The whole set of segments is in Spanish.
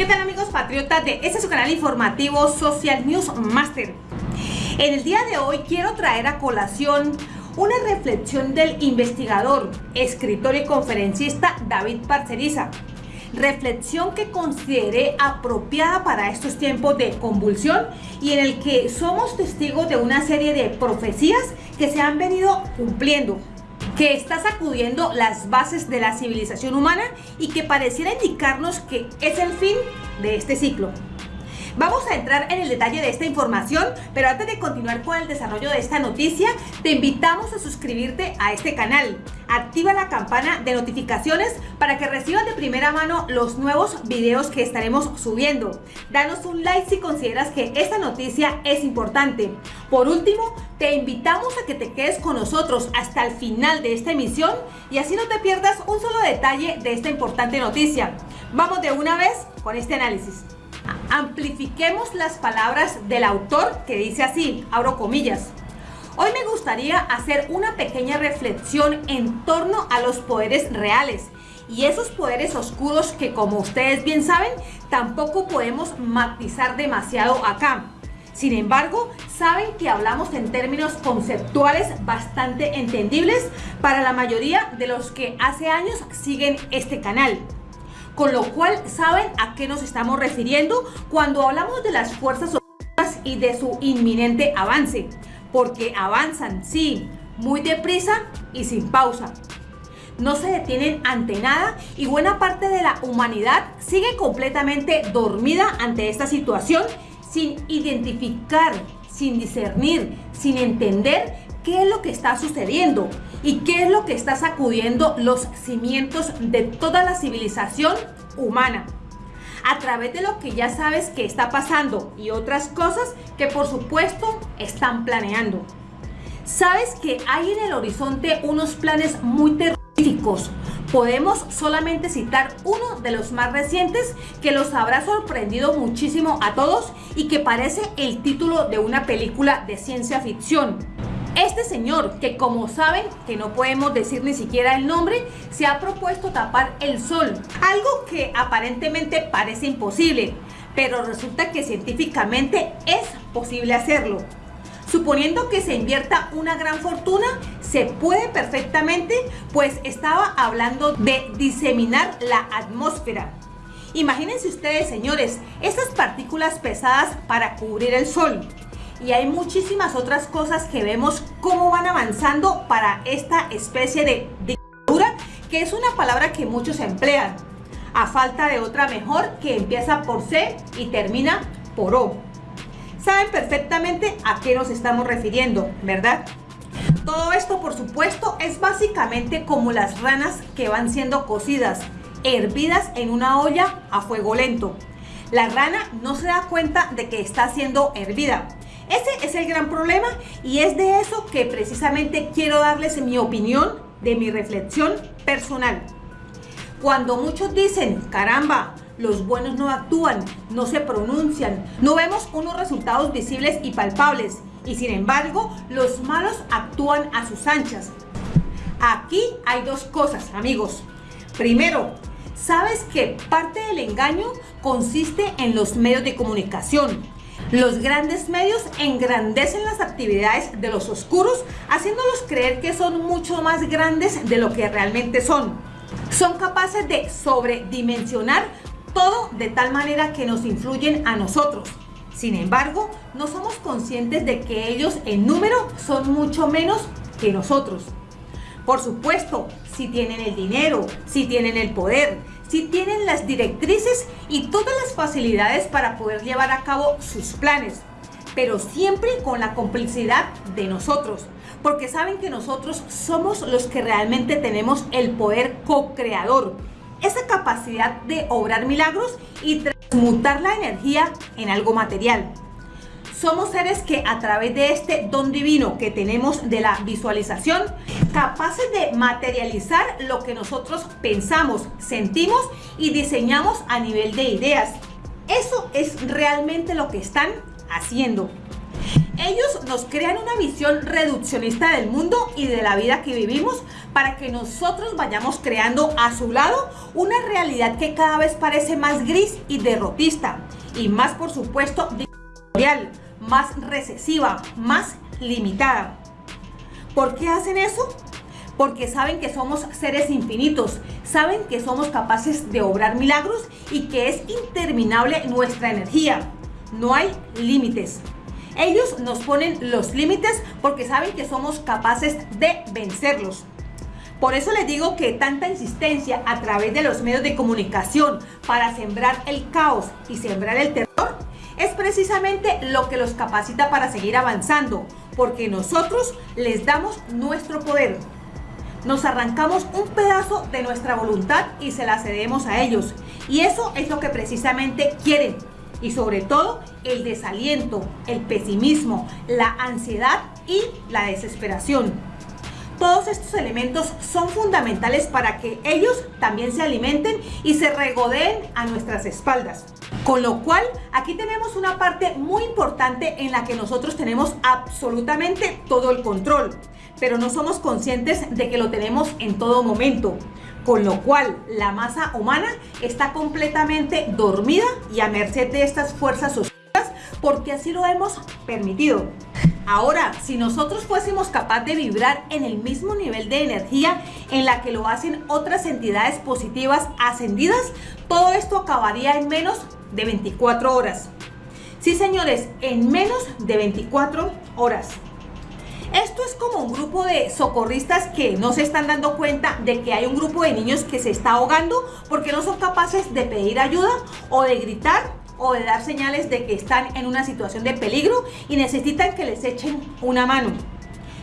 ¿Qué tal amigos patriotas de este su canal informativo Social News Master? En el día de hoy quiero traer a colación una reflexión del investigador, escritor y conferencista David Parceriza. Reflexión que consideré apropiada para estos tiempos de convulsión y en el que somos testigos de una serie de profecías que se han venido cumpliendo que está sacudiendo las bases de la civilización humana y que pareciera indicarnos que es el fin de este ciclo. Vamos a entrar en el detalle de esta información, pero antes de continuar con el desarrollo de esta noticia, te invitamos a suscribirte a este canal. Activa la campana de notificaciones para que recibas de primera mano los nuevos videos que estaremos subiendo. Danos un like si consideras que esta noticia es importante. Por último, te invitamos a que te quedes con nosotros hasta el final de esta emisión y así no te pierdas un solo detalle de esta importante noticia. Vamos de una vez con este análisis. Amplifiquemos las palabras del autor que dice así, abro comillas. Hoy me gustaría hacer una pequeña reflexión en torno a los poderes reales y esos poderes oscuros que como ustedes bien saben tampoco podemos matizar demasiado acá. Sin embargo, saben que hablamos en términos conceptuales bastante entendibles para la mayoría de los que hace años siguen este canal con lo cual saben a qué nos estamos refiriendo cuando hablamos de las fuerzas y de su inminente avance, porque avanzan, sí, muy deprisa y sin pausa. No se detienen ante nada y buena parte de la humanidad sigue completamente dormida ante esta situación sin identificar, sin discernir, sin entender qué es lo que está sucediendo y qué es lo que está sacudiendo los cimientos de toda la civilización humana a través de lo que ya sabes que está pasando y otras cosas que por supuesto están planeando. Sabes que hay en el horizonte unos planes muy terroríficos. Podemos solamente citar uno de los más recientes que los habrá sorprendido muchísimo a todos y que parece el título de una película de ciencia ficción. Este señor, que como saben, que no podemos decir ni siquiera el nombre, se ha propuesto tapar el sol, algo que aparentemente parece imposible, pero resulta que científicamente es posible hacerlo. Suponiendo que se invierta una gran fortuna, se puede perfectamente, pues estaba hablando de diseminar la atmósfera. Imagínense ustedes, señores, esas partículas pesadas para cubrir el sol y hay muchísimas otras cosas que vemos cómo van avanzando para esta especie de dictadura, que es una palabra que muchos emplean, a falta de otra mejor que empieza por C y termina por O. Saben perfectamente a qué nos estamos refiriendo, ¿verdad? Todo esto, por supuesto, es básicamente como las ranas que van siendo cocidas, hervidas en una olla a fuego lento. La rana no se da cuenta de que está siendo hervida, ese es el gran problema y es de eso que precisamente quiero darles mi opinión de mi reflexión personal. Cuando muchos dicen, caramba, los buenos no actúan, no se pronuncian, no vemos unos resultados visibles y palpables y sin embargo los malos actúan a sus anchas. Aquí hay dos cosas, amigos. Primero, sabes que parte del engaño consiste en los medios de comunicación los grandes medios engrandecen las actividades de los oscuros, haciéndolos creer que son mucho más grandes de lo que realmente son. Son capaces de sobredimensionar todo de tal manera que nos influyen a nosotros. Sin embargo, no somos conscientes de que ellos en número son mucho menos que nosotros. Por supuesto, si tienen el dinero, si tienen el poder, si tienen las directrices y todas las facilidades para poder llevar a cabo sus planes, pero siempre con la complicidad de nosotros, porque saben que nosotros somos los que realmente tenemos el poder co-creador, esa capacidad de obrar milagros y transmutar la energía en algo material. Somos seres que a través de este don divino que tenemos de la visualización, capaces de materializar lo que nosotros pensamos, sentimos y diseñamos a nivel de ideas. Eso es realmente lo que están haciendo. Ellos nos crean una visión reduccionista del mundo y de la vida que vivimos para que nosotros vayamos creando a su lado una realidad que cada vez parece más gris y derrotista y más por supuesto dictatorial, más recesiva, más limitada. ¿Por qué hacen eso? Porque saben que somos seres infinitos, saben que somos capaces de obrar milagros y que es interminable nuestra energía. No hay límites. Ellos nos ponen los límites porque saben que somos capaces de vencerlos. Por eso les digo que tanta insistencia a través de los medios de comunicación para sembrar el caos y sembrar el terror es precisamente lo que los capacita para seguir avanzando, porque nosotros les damos nuestro poder. Nos arrancamos un pedazo de nuestra voluntad y se la cedemos a ellos. Y eso es lo que precisamente quieren. Y sobre todo el desaliento, el pesimismo, la ansiedad y la desesperación. Todos estos elementos son fundamentales para que ellos también se alimenten y se regodeen a nuestras espaldas. Con lo cual, aquí tenemos una parte muy importante en la que nosotros tenemos absolutamente todo el control, pero no somos conscientes de que lo tenemos en todo momento. Con lo cual, la masa humana está completamente dormida y a merced de estas fuerzas oscuras porque así lo hemos permitido. Ahora, si nosotros fuésemos capaces de vibrar en el mismo nivel de energía en la que lo hacen otras entidades positivas ascendidas, todo esto acabaría en menos de 24 horas. Sí, señores, en menos de 24 horas. Esto es como un grupo de socorristas que no se están dando cuenta de que hay un grupo de niños que se está ahogando porque no son capaces de pedir ayuda o de gritar o de dar señales de que están en una situación de peligro y necesitan que les echen una mano.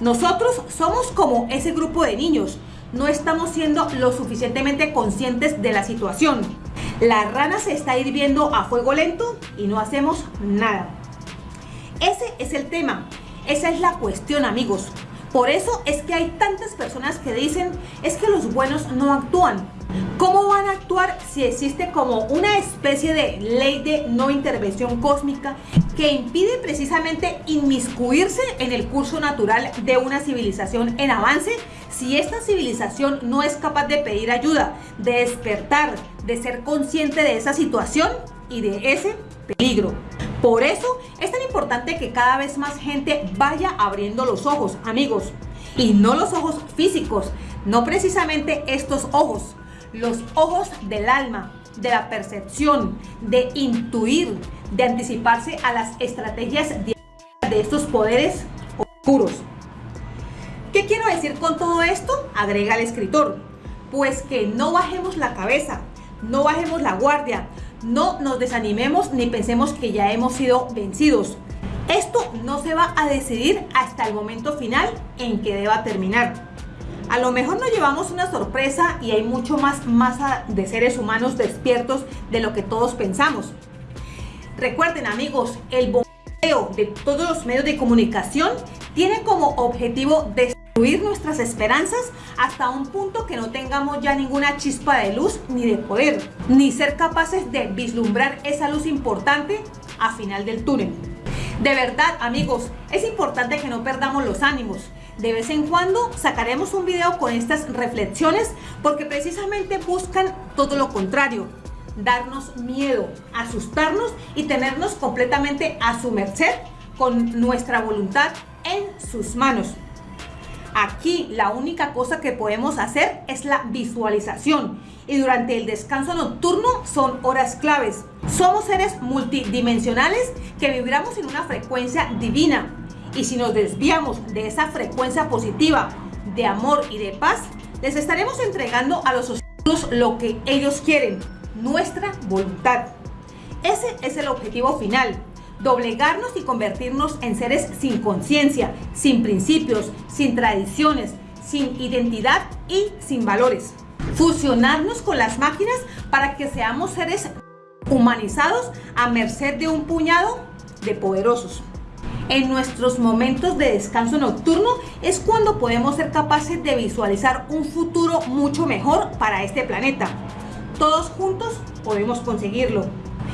Nosotros somos como ese grupo de niños, no estamos siendo lo suficientemente conscientes de la situación. La rana se está hirviendo a fuego lento y no hacemos nada. Ese es el tema, esa es la cuestión amigos. Por eso es que hay tantas personas que dicen es que los buenos no actúan. ¿Cómo van a actuar si existe como una especie de ley de no intervención cósmica que impide precisamente inmiscuirse en el curso natural de una civilización en avance si esta civilización no es capaz de pedir ayuda, de despertar, de ser consciente de esa situación y de ese peligro? Por eso es tan importante que cada vez más gente vaya abriendo los ojos, amigos. Y no los ojos físicos, no precisamente estos ojos, los ojos del alma, de la percepción, de intuir, de anticiparse a las estrategias de estos poderes oscuros. ¿Qué quiero decir con todo esto? Agrega el escritor. Pues que no bajemos la cabeza, no bajemos la guardia, no nos desanimemos ni pensemos que ya hemos sido vencidos. Esto no se va a decidir hasta el momento final en que deba terminar. A lo mejor nos llevamos una sorpresa y hay mucho más masa de seres humanos despiertos de lo que todos pensamos. Recuerden amigos, el bombeo de todos los medios de comunicación tiene como objetivo destruir nuestras esperanzas hasta un punto que no tengamos ya ninguna chispa de luz ni de poder, ni ser capaces de vislumbrar esa luz importante a final del túnel. De verdad amigos, es importante que no perdamos los ánimos, de vez en cuando sacaremos un video con estas reflexiones porque precisamente buscan todo lo contrario, darnos miedo, asustarnos y tenernos completamente a su merced con nuestra voluntad en sus manos. Aquí la única cosa que podemos hacer es la visualización y durante el descanso nocturno son horas claves. Somos seres multidimensionales que vibramos en una frecuencia divina y si nos desviamos de esa frecuencia positiva de amor y de paz, les estaremos entregando a los oscuros lo que ellos quieren, nuestra voluntad. Ese es el objetivo final, doblegarnos y convertirnos en seres sin conciencia, sin principios, sin tradiciones, sin identidad y sin valores. Fusionarnos con las máquinas para que seamos seres humanizados a merced de un puñado de poderosos. En nuestros momentos de descanso nocturno es cuando podemos ser capaces de visualizar un futuro mucho mejor para este planeta. Todos juntos podemos conseguirlo.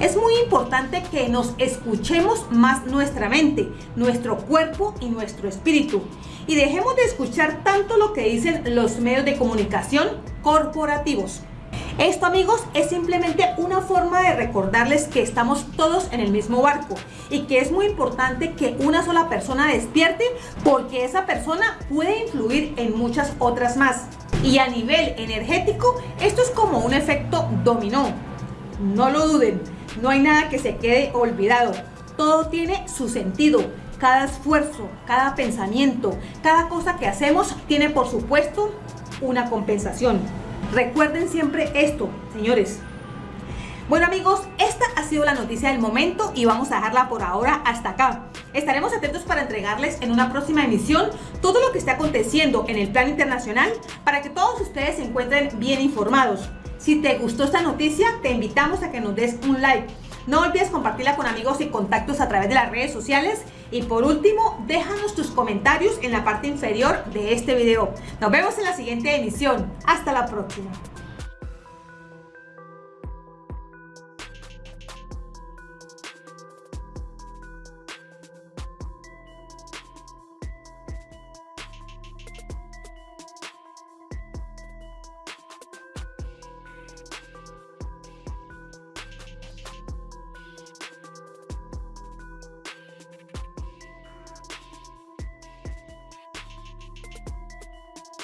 Es muy importante que nos escuchemos más nuestra mente, nuestro cuerpo y nuestro espíritu. Y dejemos de escuchar tanto lo que dicen los medios de comunicación corporativos. Esto amigos es simplemente una forma de recordarles que estamos todos en el mismo barco y que es muy importante que una sola persona despierte porque esa persona puede influir en muchas otras más. Y a nivel energético esto es como un efecto dominó. No lo duden, no hay nada que se quede olvidado. Todo tiene su sentido. Cada esfuerzo, cada pensamiento, cada cosa que hacemos tiene por supuesto una compensación. Recuerden siempre esto, señores. Bueno amigos, esta ha sido la noticia del momento y vamos a dejarla por ahora hasta acá. Estaremos atentos para entregarles en una próxima emisión todo lo que esté aconteciendo en el plan internacional para que todos ustedes se encuentren bien informados. Si te gustó esta noticia, te invitamos a que nos des un like. No olvides compartirla con amigos y contactos a través de las redes sociales. Y por último, déjanos tus comentarios en la parte inferior de este video. Nos vemos en la siguiente emisión. Hasta la próxima.